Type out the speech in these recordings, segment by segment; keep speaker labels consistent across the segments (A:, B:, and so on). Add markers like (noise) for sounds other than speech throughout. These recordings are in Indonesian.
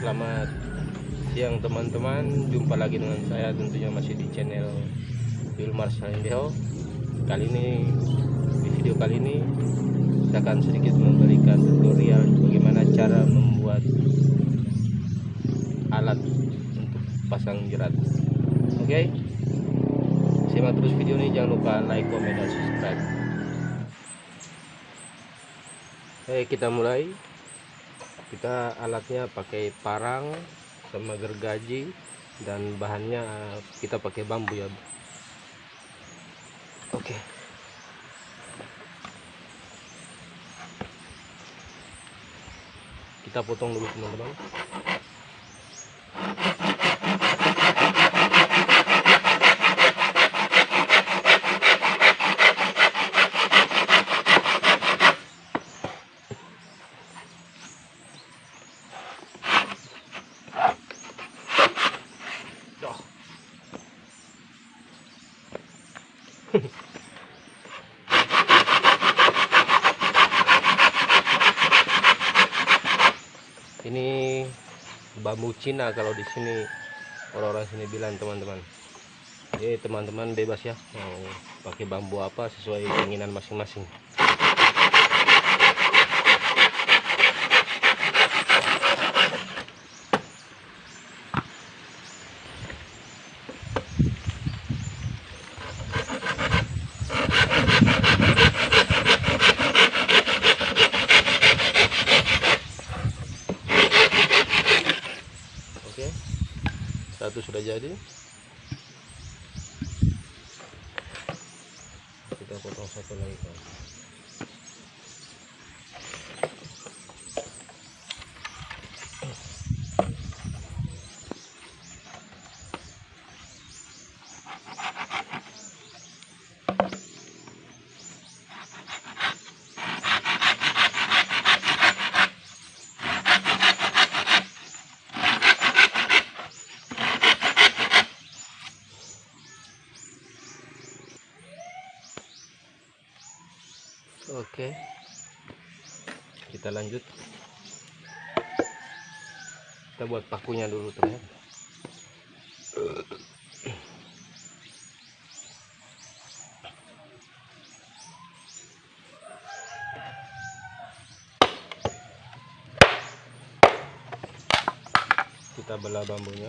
A: Selamat siang teman-teman. Jumpa lagi dengan saya tentunya masih di channel Wilmar Salendeho Kali ini di video kali ini Saya akan sedikit memberikan tutorial Bagaimana cara membuat Alat untuk pasang jerat. Oke? Simak terus video ini. Jangan lupa like, komen, dan subscribe. Oke kita mulai kita alatnya pakai parang sama gergaji dan bahannya kita pakai bambu ya oke. Kita potong dulu teman-teman (laughs) ini bambu Cina kalau di sini orang-orang sini bilang teman-teman. Jadi teman-teman bebas ya mau pakai bambu apa sesuai keinginan masing-masing oke satu sudah jadi kita potong satu lagi kan oke. Kita lanjut. Kita buat pakunya dulu teman kita belah bambunya.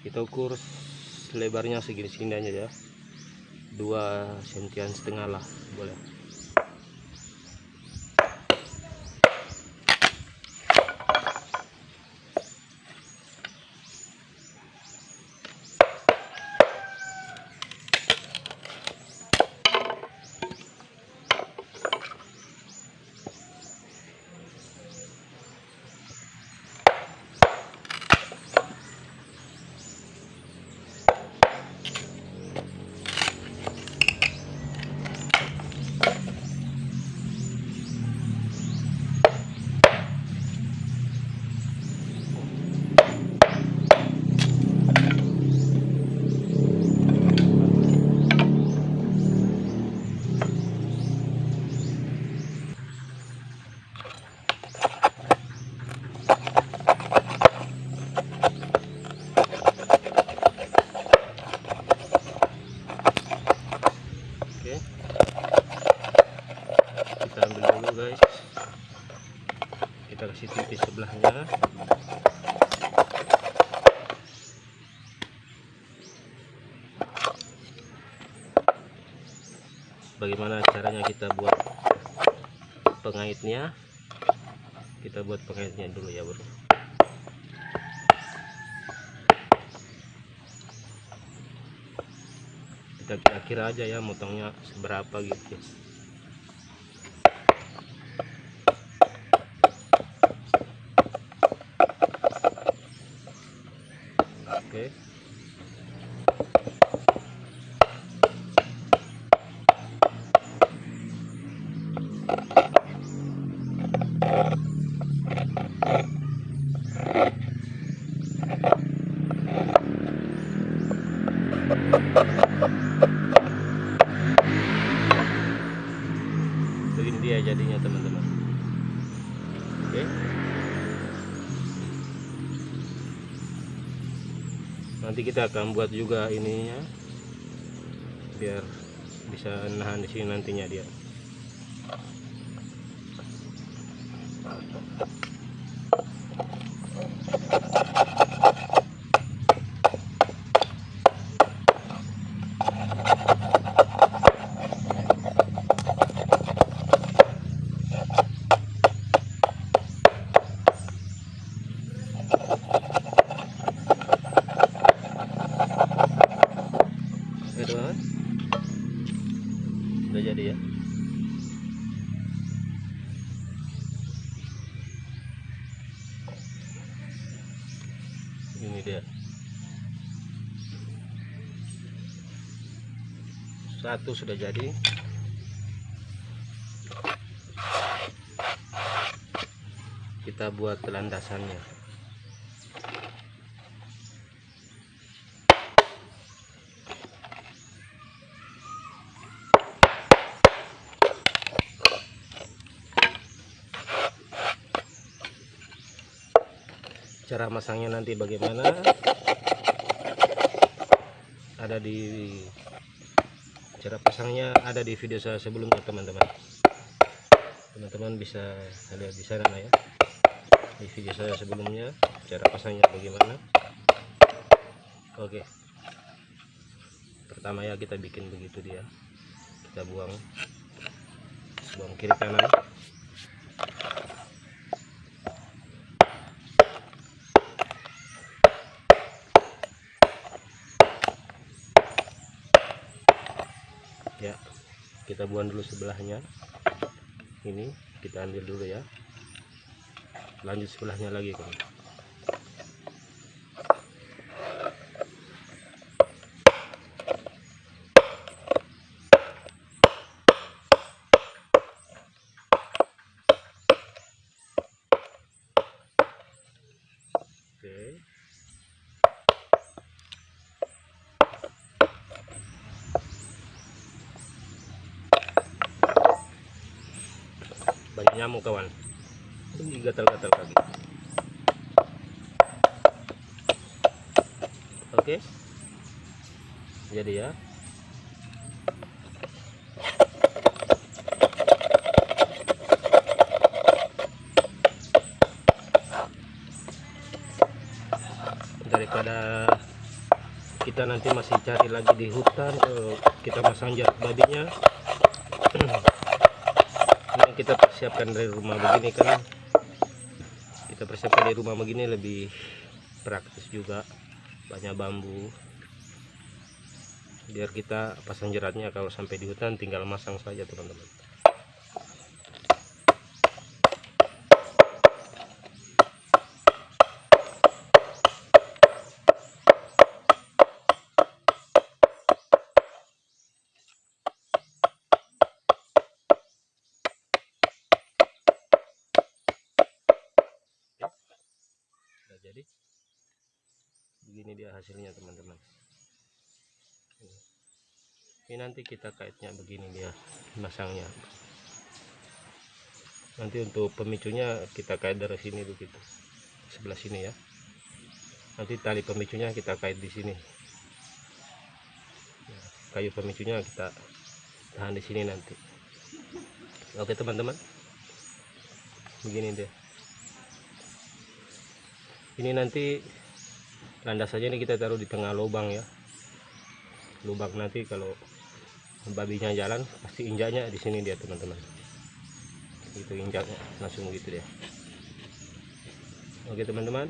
A: Kita ukur lebarnya segini-segini aja ya dua sentian setengah lah boleh tipis sebelahnya. Bagaimana caranya kita buat pengaitnya? Kita buat pengaitnya dulu ya bro kita kira-kira aja ya motongnya seberapa gitu begini dia ya jadinya teman-teman. Oke. Nanti kita akan buat juga ininya biar bisa nahan di sini nantinya dia. Satu sudah jadi. Kita buat landasannya. Cara masangnya nanti bagaimana? Ada di cara pasangnya ada di video saya sebelumnya teman-teman. Teman-teman bisa lihat di sana ya. Di video saya sebelumnya cara pasangnya bagaimana. Oke. Pertama ya kita bikin begitu dia. Kita buang. Buang kiri kanan ya kita buang dulu sebelahnya. Ini kita ambil dulu ya. Lanjut sebelahnya lagi kawan Oke. Banyak nyamuk kawan. Ini gatal-gatal kaki. Oke. Jadi ya. Daripada kita nanti masih cari lagi di hutan eh, kita masang jarak babinya kita persiapkan dari rumah begini kan? Kita persiapkan dari rumah begini lebih praktis juga. Banyak bambu. Biar kita pasang jeratnya. Kalau sampai di hutan tinggal masang saja teman-teman Nah, jadi hasilnya teman-teman. Ini. nanti kita kaitnya begini dia masangnya. Nanti untuk pemicunya kita kait dari sini begitu. Sebelah sini ya. Nanti tali pemicunya kita kait di sini. Ya, kayu pemicunya kita tahan di sini nanti. Oke teman-teman. Begini dia. Ini nanti landasannya ini kita taruh di tengah lubang ya. Lubang nanti kalau babinya jalan pasti injaknya di sini dia teman-teman. Itu injaknya langsung gitu dia. Oke teman-teman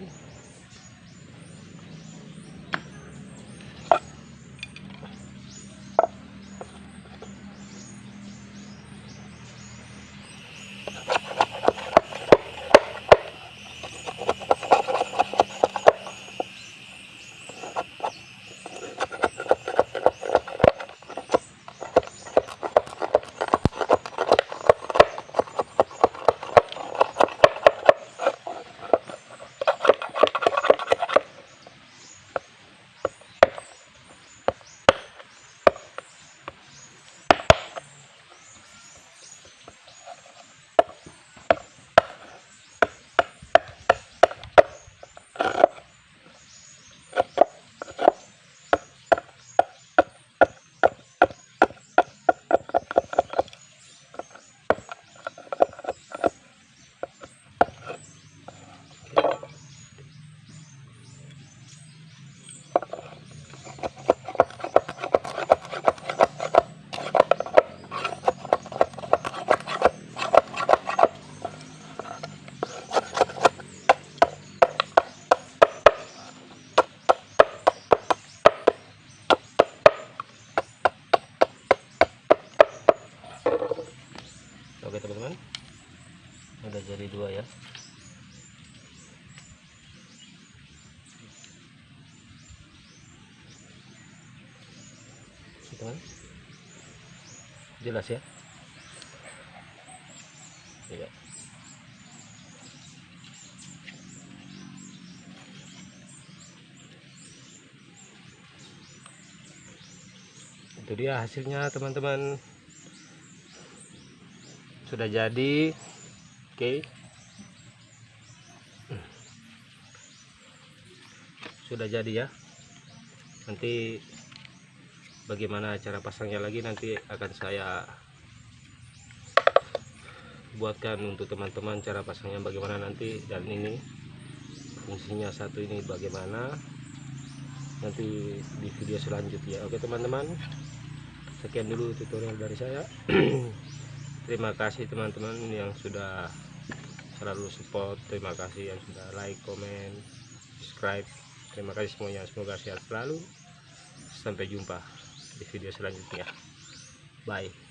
A: teman jelas ya? Iya. itu dia hasilnya teman-teman. Sudah jadi. Oke. Sudah jadi ya. Nanti bagaimana cara pasangnya lagi nanti akan saya buatkan untuk teman-teman cara pasangnya bagaimana nanti dan ini fungsinya satu ini bagaimana nanti di video selanjutnya. Oke teman-teman. Sekian dulu tutorial dari saya. (clears throat) Terima kasih teman-teman yang sudah selalu support. Terima kasih yang sudah like comment subscribe. Terima kasih semuanya. Semoga sehat selalu. Sampai jumpa di video selanjutnya. Bye